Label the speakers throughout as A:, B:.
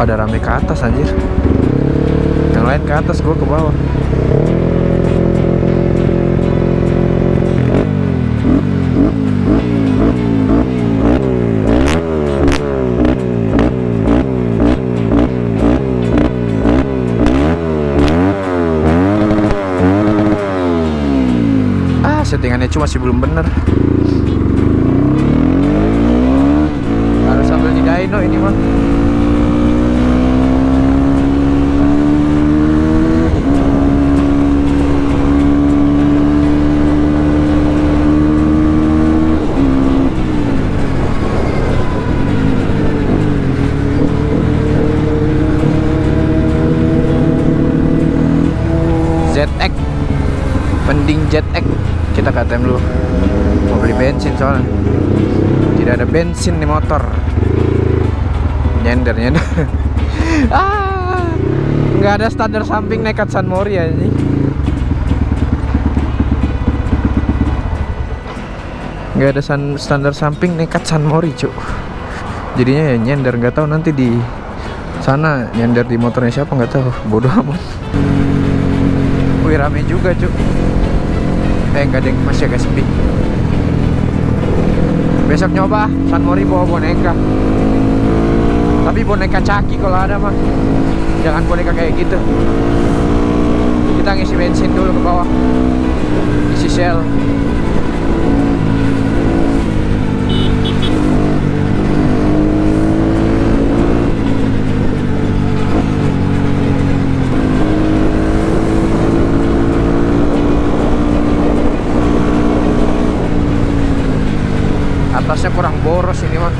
A: pada rame ke atas anjir. Yang lain ke atas gue ke bawah. Ah settingannya cuma masih belum bener. Harus sambil di dyno ini mah kita ke ATM dulu mau beli bensin soalnya. Tidak ada bensin di motor. Nyender nyender. Ah ada standar samping nekat San Mori ya ini nggak ada standar samping nekat San Mori cuk. Jadinya ya nyender nggak tahu nanti di sana nyender di motornya siapa nggak tahu. Bodoh amat. Wih rame juga cuk Eh yang masih agak sepi. Besok nyoba San Mori bawa boneka. Tapi boneka caki kalau ada mah Jangan boneka kayak gitu. Kita ngisi bensin dulu ke bawah Isi shell Atasnya kurang boros ini mah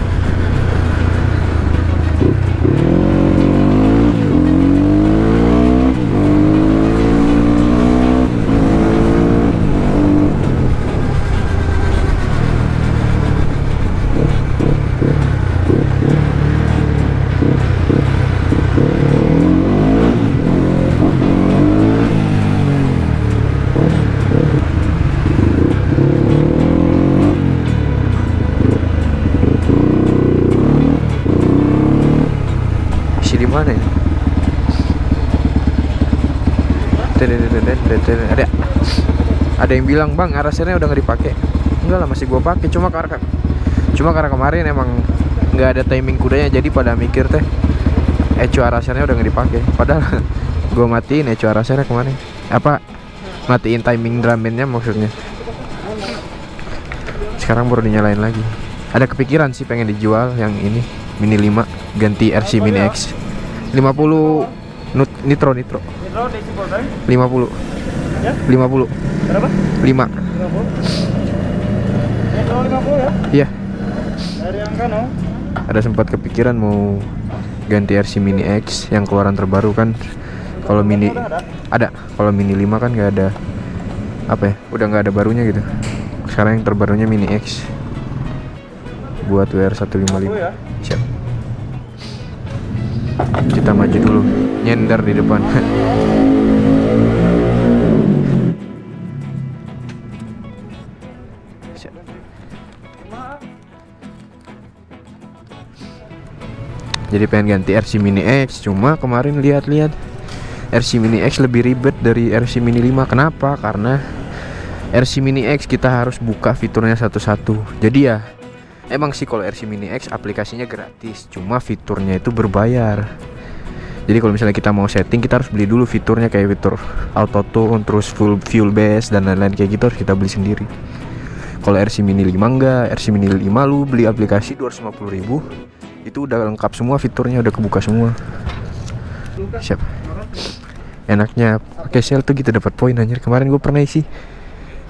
A: ada yang bilang bang arasernya udah nggak dipakai. Enggak lah masih gua pakai. Cuma karena cuma karena kemarin emang nggak ada timing kudanya jadi pada mikir teh ecu arasernya udah nggak dipakai. Padahal gua matiin ecu arasernya kemarin. Apa? Matiin timing drumnya maksudnya. Sekarang baru dinyalain lagi. Ada kepikiran sih pengen dijual yang ini mini 5 ganti RC mini X. 50 nut, nitro nitro.
B: Nitro di Cibolda.
A: 50
B: Ya?
A: 50
B: Berapa?
A: 5
B: 50. Nitro 50 ya?
A: iya.
B: Dari yang kano.
A: ada sempat kepikiran mau ganti RC mini X yang keluaran terbaru kan. Kalau mini ada? Kalau mini 5 kan nggak ada apa ya? Udah nggak ada barunya gitu. Sekarang yang terbarunya mini X. Buat WR 155
B: ya?
A: siap. Kita maju dulu. Nyender di depan jadi pengen ganti RC Mini X cuma kemarin lihat-lihat RC Mini X lebih ribet dari RC Mini 5 kenapa karena RC Mini X kita harus buka fiturnya satu-satu jadi ya Emang sih kalau RC Mini X aplikasinya gratis, cuma fiturnya itu berbayar. Jadi kalau misalnya kita mau setting, kita harus beli dulu fiturnya kayak fitur auto tune, terus full fuel base dan lain-lain kayak gitu harus kita beli sendiri. Kalau RC Mini 5 enggak, RC Mini 5 lu beli aplikasi 250.000 itu udah lengkap semua fiturnya udah kebuka semua. Siap. Enaknya pakai sel tuh gitu dapat poin anjir. Kemarin gue pernah isi.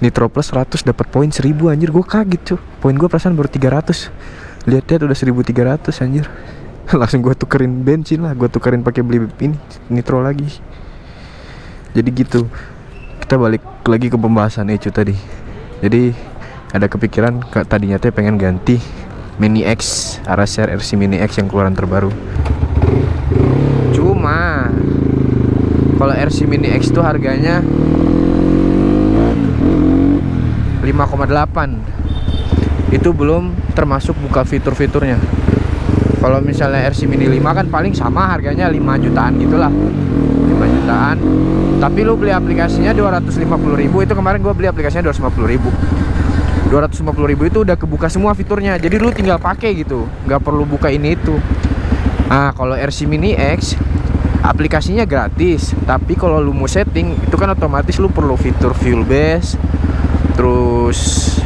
A: Nitro Plus 100 dapat poin 1000 anjir. Gue kaget cuy poin gue perasaan baru 300 lihat-lihat udah 1300 anjir. Langsung gue tukerin bensin lah. Gue tukerin pakai beli ini nitro lagi. Jadi gitu. Kita balik lagi ke pembahasan Ecu tadi. Jadi ada kepikiran ke, tadinya teh pengen ganti Mini X Araser RC Mini X yang keluaran terbaru. Cuma kalau RC Mini X tuh harganya 5,8 itu belum termasuk buka fitur-fiturnya. Kalau misalnya RC Mini 5 kan paling sama harganya 5 jutaan gitulah. 5 jutaan. Tapi lu beli aplikasinya 250 ribu. Itu kemarin gua beli aplikasinya 250 ribu 250 ribu itu udah kebuka semua fiturnya. Jadi lu tinggal pakai gitu. Nggak perlu buka ini itu. Nah kalau RC Mini X aplikasinya gratis. Tapi kalau lu mau setting itu kan otomatis lu perlu fitur fuel base terus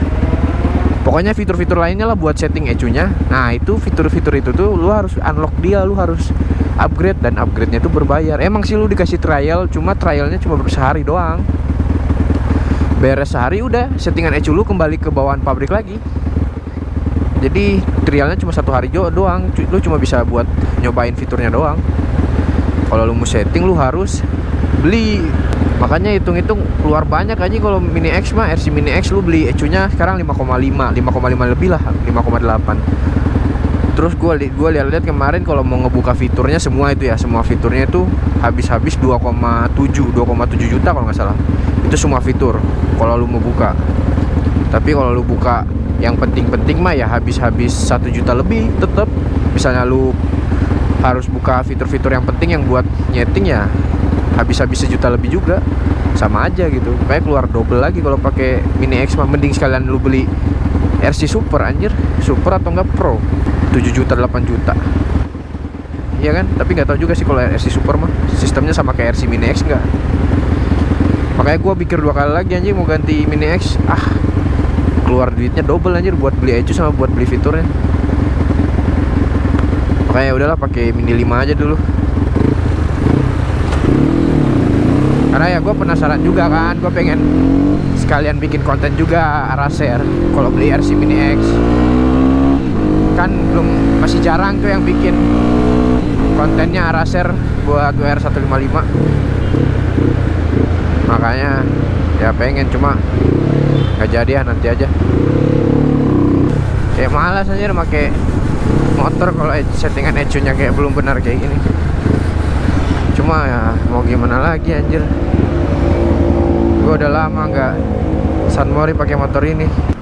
A: pokoknya fitur-fitur lainnya lah buat setting ecunya. Nah itu fitur-fitur itu tuh lu harus unlock dia lu harus upgrade dan upgrade-nya itu berbayar. Emang sih lu dikasih trial cuma trialnya cuma sehari doang beres sehari udah. Settingan ecu lu kembali ke bawaan pabrik lagi. Jadi trialnya cuma satu hari doang. Lu cuma bisa buat nyobain fiturnya doang. Kalau lu mau setting lu harus beli. Makanya hitung-hitung keluar banyak aja. Kalau mini X mah RC mini X lu beli ecunya sekarang 5,5 5,5 lebih lah 5,8 terus gua li gua lihat-lihat kemarin kalau mau ngebuka fiturnya semua itu ya semua fiturnya itu habis-habis 2,7 2,7 juta kalau nggak salah. Itu semua fitur kalau lu mau buka. Tapi kalau lu buka yang penting-penting mah ya habis-habis satu juta lebih tetap misalnya lu harus buka fitur-fitur yang penting yang buat nyeting ya habis-habis sejuta lebih juga. Sama aja gitu. Kayak keluar double lagi kalau pakai mini X mah. Mending sekalian lu beli RC Super anjir. Super atau enggak Pro 7 juta 8 juta. Iya kan? Tapi nggak tahu juga sih kalau RC Super mah. Sistemnya sama kayak RC Mini X enggak makanya gua pikir dua kali lagi anjir mau ganti Mini X. Ah keluar duitnya double anjir buat beli ecu sama buat beli fiturnya. Makanya udahlah pakai mini 5 aja dulu. Karena ya gue penasaran juga kan gue pengen sekalian bikin konten juga Araser kalau beli RC Mini X kan belum masih jarang tuh yang bikin kontennya Araser buat WR 155 makanya ya pengen cuma nggak jadi ya nanti aja. Kayak malas aja pakai motor kalau settingan ecunya kayak belum benar kayak gini. Cuma ya mau gimana lagi anjir. Gue udah lama nggak Sunmori pakai motor ini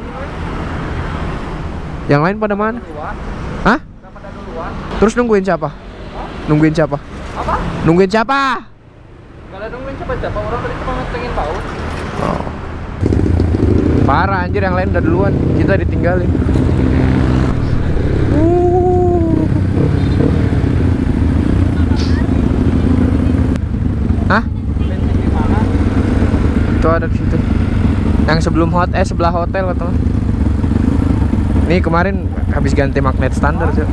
A: yang lain pada mana hah terus nungguin siapa nungguin siapa
B: Apa?
A: nungguin siapa
B: Gak ada nungguin siapa-siapa orang tadi cuma ngetengin bau
A: oh. parah anjir yang lain udah duluan kita ditinggalin Uh. Hah? Itu ada di situ. Yang sebelum hot eh sebelah hotel atau Ini kemarin habis ganti magnet standar, Cok.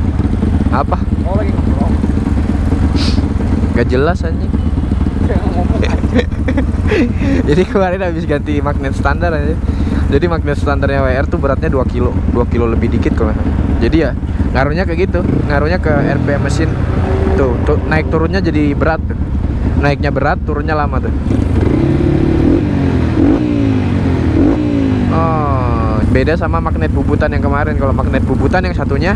A: Apa?
B: Oh lagi
A: Gak jelas
B: ngomong
A: Jadi kemarin habis ganti magnet standar aja. Jadi magnet standarnya WR tuh beratnya 2 kilo 2 kilo lebih dikit kalau. Jadi ya ngaruhnya kayak gitu Ngaruhnya ke RPM mesin Tuh, tuh naik turunnya jadi berat tuh. Naiknya berat, turunnya lama tuh Oh, beda sama magnet bubutan yang kemarin Kalau magnet bubutan yang satunya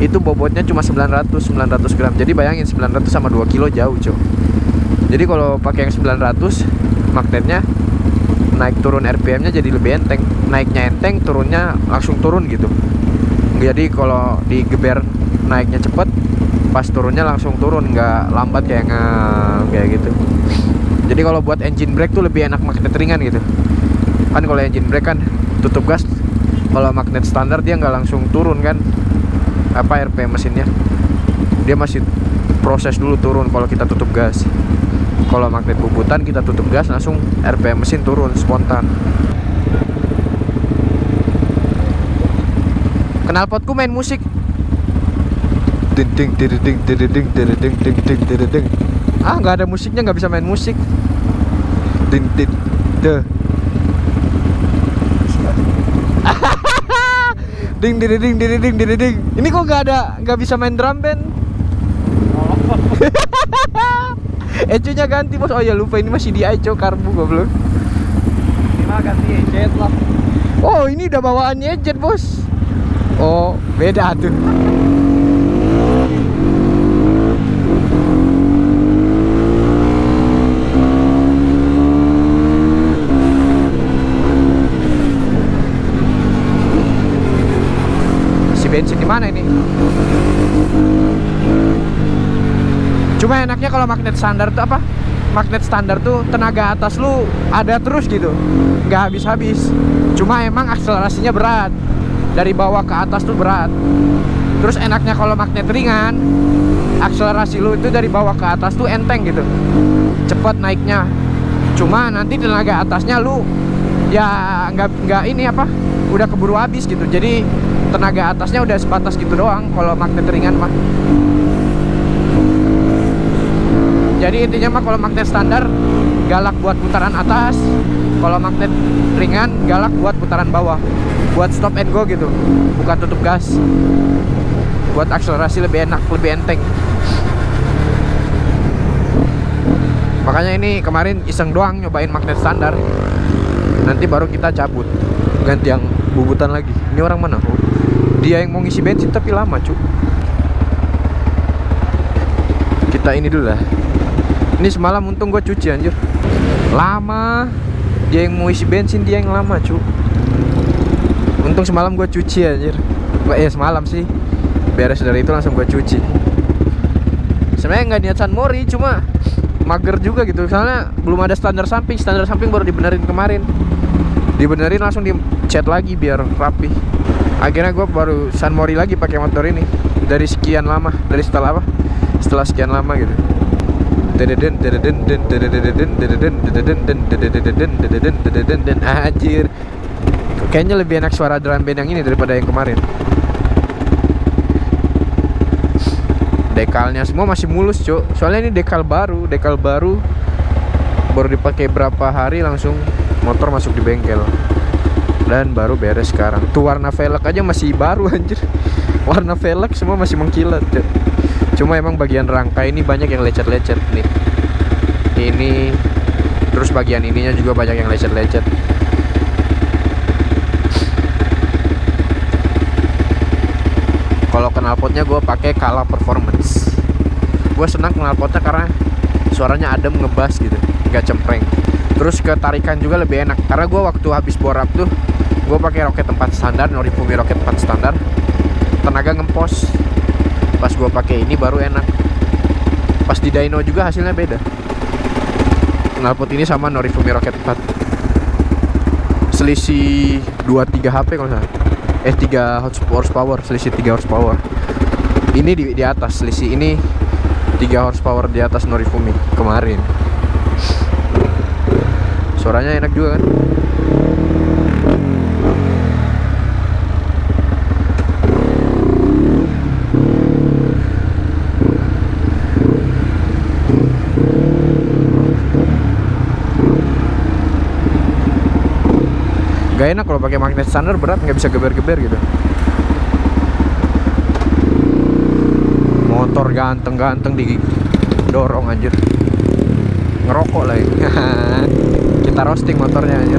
A: Itu bobotnya cuma 900 900 gram Jadi bayangin 900 sama 2 kilo jauh cuy jadi kalau pakai yang 900 magnetnya naik turun RPM-nya jadi lebih enteng. Naiknya enteng, turunnya langsung turun gitu. Jadi kalau digeber naiknya cepet, pas turunnya langsung turun, nggak lambat kayak nge kayak gitu. Jadi kalau buat engine brake tuh lebih enak magnet ringan gitu. Kan kalau engine brake kan tutup gas, kalau magnet standar dia nggak langsung turun kan apa RPM mesinnya. Dia masih proses dulu turun kalau kita tutup gas kalau magnet bubutan kita tutup gas langsung RPM mesin turun spontan knalpotku main musik ding ding ding ding ding ding ding ding ding ding ding ding ah nggak ada musiknya nggak bisa main musik ding ding deh ding ding ding ding ding ding ding ini kok nggak ada nggak bisa main drum band Ecunya ganti bos. Oh ya lupa ini masih di Eco karbu goblok.
B: Gimana ganti jet lah
A: Oh ini udah bawaannya jet bos. Oh beda tuh. Si bensin di mana ini? Cuma enaknya kalau magnet standar tuh apa? Magnet standar tuh tenaga atas lu ada terus gitu. Nggak habis-habis. Cuma emang akselerasinya berat. Dari bawah ke atas tuh berat. Terus enaknya kalau magnet ringan akselerasi lu itu dari bawah ke atas tuh enteng gitu. Cepat naiknya. Cuma nanti tenaga atasnya lu ya nggak nggak ini apa udah keburu habis gitu. Jadi tenaga atasnya udah sebatas gitu doang kalau magnet ringan mah. Jadi intinya mah kalau magnet standar galak buat putaran atas. Kalau magnet ringan galak buat putaran bawah. Buat stop and go gitu bukan tutup gas. Buat akselerasi lebih enak lebih enteng. Makanya ini kemarin iseng doang nyobain magnet standar. Nanti baru kita cabut ganti yang bubutan lagi. Ini orang mana dia yang mau ngisi bensin tapi lama cu kita ini dulu lah. Ini semalam untung gue cuci anjir. Lama. Dia yang mau isi bensin dia yang lama cu untung semalam gue cuci anjir. Eh semalam sih. Beres dari itu langsung gue cuci. Sebenarnya nggak niat San Mori cuma mager juga gitu. Soalnya belum ada standar samping. Standar samping baru dibenerin kemarin. Dibenerin langsung di cat lagi biar rapi akhirnya gue baru San Mori lagi pakai motor ini. Dari sekian lama dari setelah apa? Setelah sekian lama gitu. Anjir. Kayaknya lebih enak suara drum band yang ini daripada yang kemarin. Dekalnya semua masih mulus cuk. Soalnya ini dekal baru dekal baru. Baru dipakai berapa hari langsung motor masuk di bengkel dan baru beres sekarang. Tuh warna velg aja masih baru anjir. Warna velg semua masih mengkilat cuk. cuma emang bagian rangka ini banyak yang lecet-lecet nih. Ini terus bagian ininya juga banyak yang lecet-lecet. Kalau knalpotnya gue pakai Kala Performance. Gue senang knalpotnya karena suaranya adem ngebas gitu nggak cempreng. Terus ketarikan juga lebih enak karena gue waktu habis borap tuh gue pakai roket tempat standar Norifumi roket tempat standar. Tenaga ngempos. Pas gue pakai ini baru enak. Pas di dyno juga hasilnya beda. Knalpot ini sama Norifumi roket 4 selisih 2-3 HP kalau salah. Eh 3 horsepower selisih 3 horsepower. Ini di, di atas selisih ini 3 horsepower di atas Norifumi kemarin. Suaranya enak juga kan Gak enak kalau pakai magnet standar berat nggak bisa geber-geber gitu. Motor ganteng-ganteng di dorong anjir. Ngerokok lagi. Kita roasting motornya anjir.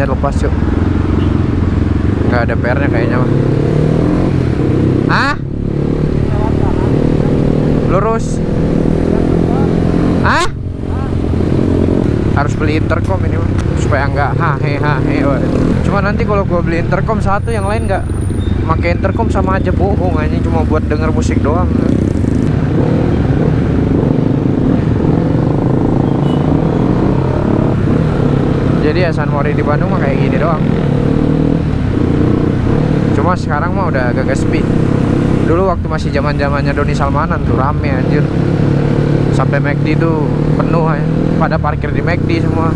A: Knalpotnya lepas yuk. Nggak ada PR nya kayaknya mah ah lurus. Ah harus beli intercom ini mah supaya nggak hahe cuma nanti kalau gua beli intercom satu yang lain nggak. Pakai intercom sama aja bohong aja cuma buat denger musik doang jadi ya San Mori di Bandung mah kayak gini doang. Cuma sekarang mah udah agak sepi. Dulu waktu masih zaman zamannya Doni Salmanan tuh rame anjir. Sampai McD tuh penuh ya pada parkir di McD semua.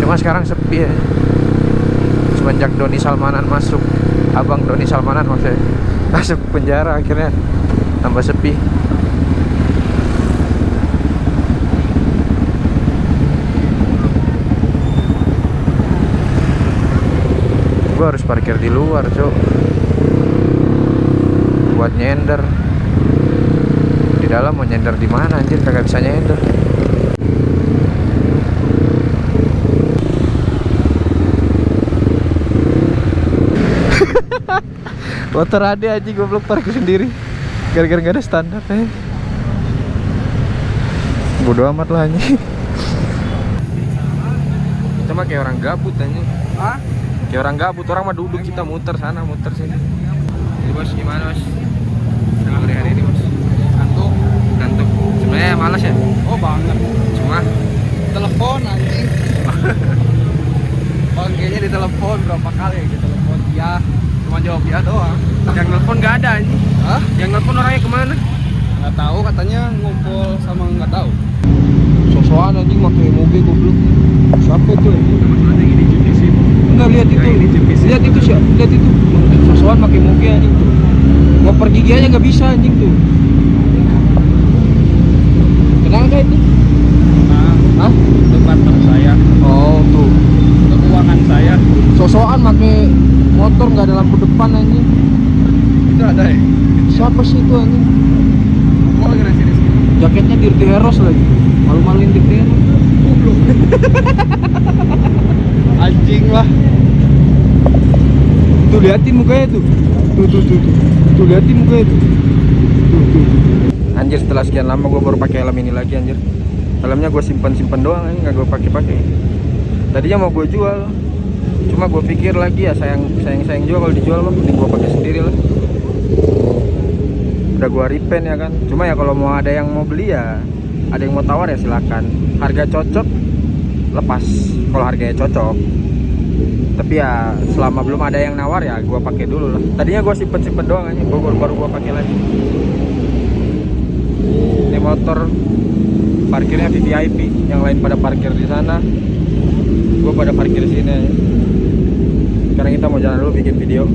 A: Cuma sekarang sepi ya semenjak Doni Salmanan masuk abang Doni Salmanan maksudnya masuk penjara akhirnya tambah sepi gue harus parkir di luar cok buat nyender. Di dalam mau nyender di mana anjir? Kagak bisa nyender. Motor ada aja goblok parkir sendiri. Gara-gara gak ada standar eh. Bodo amat lah anjing. Kita mah kayak orang gabut anjing.
B: Hah?
A: Kayak orang gabut, orang mah duduk kita muter sana, muter sini Jadi bos gimana bos? Dalam hari hari ini bos?
B: Ngantuk.
A: Ngantuk Sebenarnya malas ya?
B: Oh banget.
A: Cuma
B: Telepon anjing. Bang kayaknya di telepon berapa kali ya di telepon ya cuma jawab ya doang
A: yang nelfon gak ada anjing
B: Hah?
A: Yang nelfon orangnya ke mana?
B: nggak tahu katanya ngumpul sama nggak tahu
A: Sosokan anjing pakai mobil goblok Siapa tuh anjing? Enggak lihat itu. Lihat itu sih, lihat itu. Sosokan pakai moge anjing tuh. Mau pergi aja nggak bisa anjing tuh. Kenal nggak itu?
B: nah
A: Hah?
B: itu partner saya
A: Oh tuh.
B: itu keuangan saya
A: Sosokan pakai motor nggak ada lampu depan anjing.
B: itu ada ya
A: Siapa sih itu anjing?
B: gua lagi nasi
A: Jaketnya Dirty Heroes lagi. Malu-maluin Dirty Heroes.
B: anjing lah
A: Tuh liatin mukanya tuh. Tuh tuh tuh tuh. Tuh liatin mukanya tuh. Tuh tuh. Anjir setelah sekian lama gue baru pakai helm ini lagi anjir. Helmnya gue simpan simpan doang anjing nggak gue pakai pakai. Tadinya mau gue jual. Cuma gue pikir lagi ya sayang sayang sayang juga kalau dijual mah mending gue pakai sendiri lah. Udah gue repaint ya kan. Cuma ya kalau mau ada yang mau beli ya ada yang mau tawar ya silakan. Harga cocok lepas kalau harganya cocok. Tapi ya selama belum ada yang nawar ya gua pakai dulu lah. Tadinya gua simpen simpen doang aja baru, baru gua pakai lagi. Ini motor parkirnya VVIP yang lain pada parkir di sana. Gua pada parkir sini sekarang kita mau jalan dulu bikin video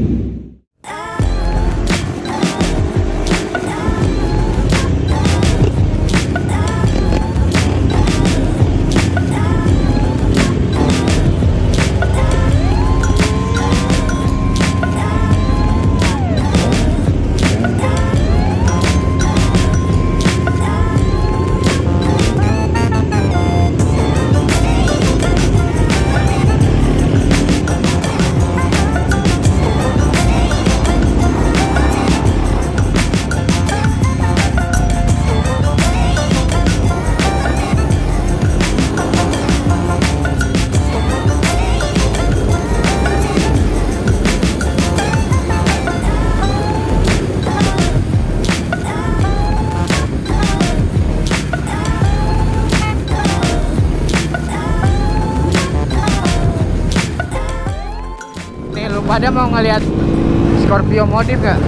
A: pada mau ngeliat Scorpio modif gak?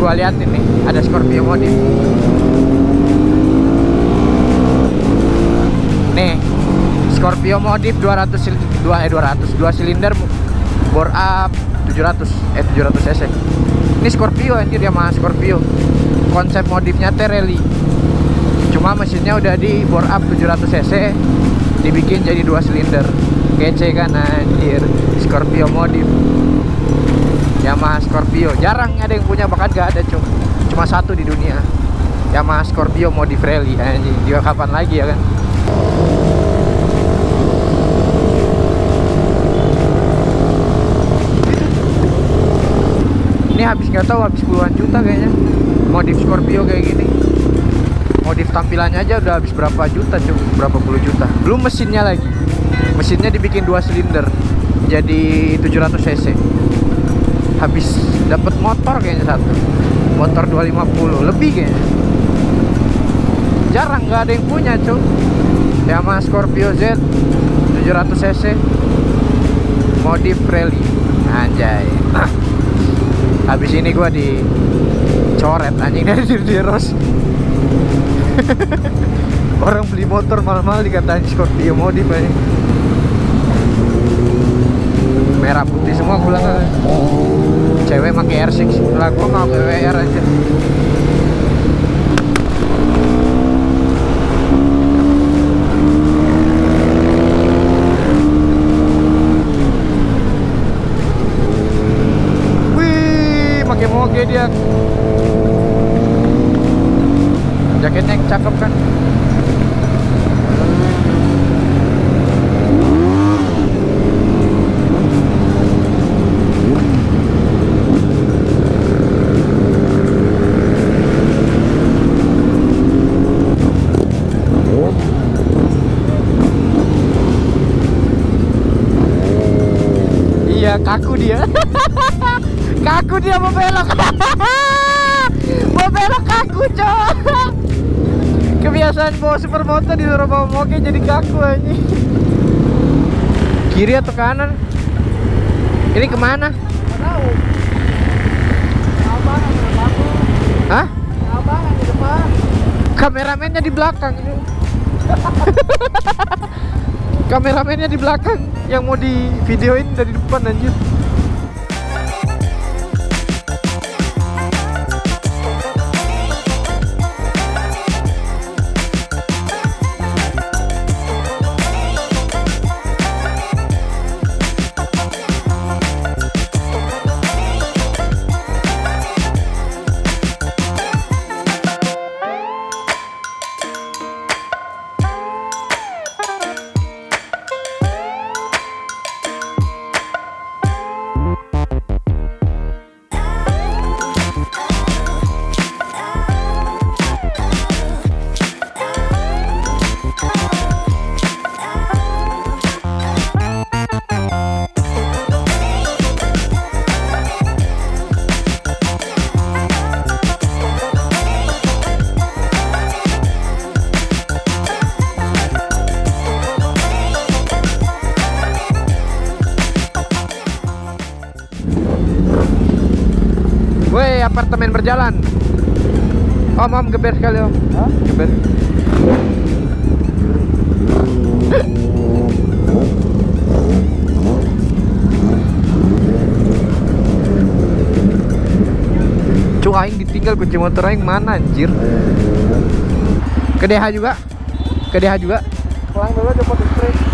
A: gua liatin nih ada Scorpio modif. Nih Scorpio modif 200 sil 2 eh 200 2 silinder bore up 700 eh 700 cc. Ini Scorpio anjir Yamaha Scorpio. Konsep modifnya teh rally cuma mesinnya udah di bore up 700 cc dibikin jadi dua silinder. Kece kan anjir. Scorpio modif. Yamaha Scorpio. Jarang ada yang punya bahkan gak ada cuma cuma satu di dunia. Yamaha Scorpio modif rally anjing. Juga kapan lagi ya kan? Ini habis nggak tahu habis puluhan juta kayaknya. Modif Scorpio kayak gini modif tampilannya aja udah habis berapa juta cuy. Berapa puluh juta. Belum mesinnya lagi. Mesinnya dibikin dua silinder. Jadi 700 cc. Habis. Dapat motor kayaknya satu. Motor 250 lebih kayaknya. Jarang nggak ada yang punya cuy. Yamaha Scorpio Z 700 cc. Modif rally. Anjay. Habis ini gua dicoret anjing dari Dirdiros orang beli motor mahal-mahal dikatain Scorpio modif aja merah putih semua kan. cewek pakai R6 lah gua mau ke WR aja Iya kaku dia. Kaku dia mau belok. Mau belok kaku cok Kebiasaan bawa supermoto disuruh bawa moge jadi kaku aja Kiri atau kanan? Ini
B: ke mana? tahu
A: Hah?
B: di
A: Kameramennya di belakang Kameramennya di belakang Yang mau di videoin dari depan anjir Apartemen berjalan. Om om geber sekali om.
B: Hah?
A: Geber. Cuk aing ditinggal kunci motor aing mana anjir? Ke DH juga. Ke DH juga.
B: Pulang dulu coba ke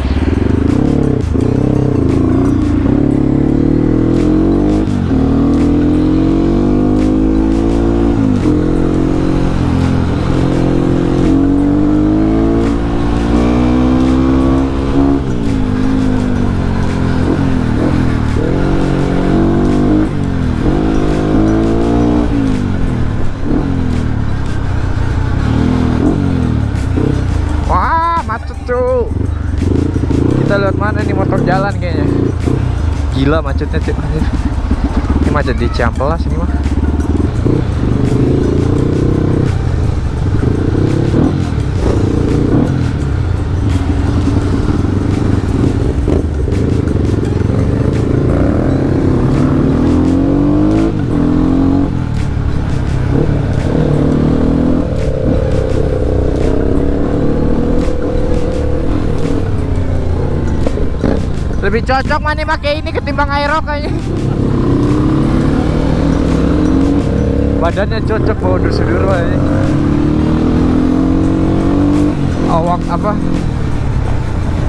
A: cuy Kita lihat mana nih motor jalan kayaknya? Gila macetnya anjir. Ini macet di Ciampelas ini mah Lebih cocok mana pakai ini ketimbang aerox kayaknya. Badannya cocok bawa dusudur kayaknya. Awak apa?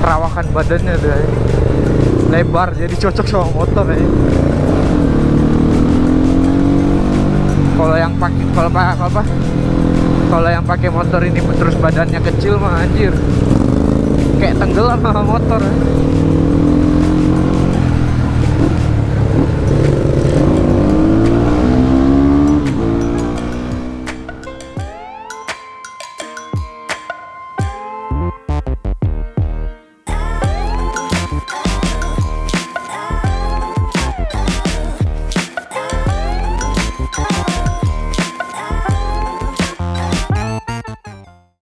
A: Perawakan badannya tuh kayaknya. lebar jadi cocok sama motor kayaknya. Kalau yang pakai kalau pak apa? Kalau yang pakai motor ini terus badannya kecil mah anjir. Kayak tenggelam sama motor. ya.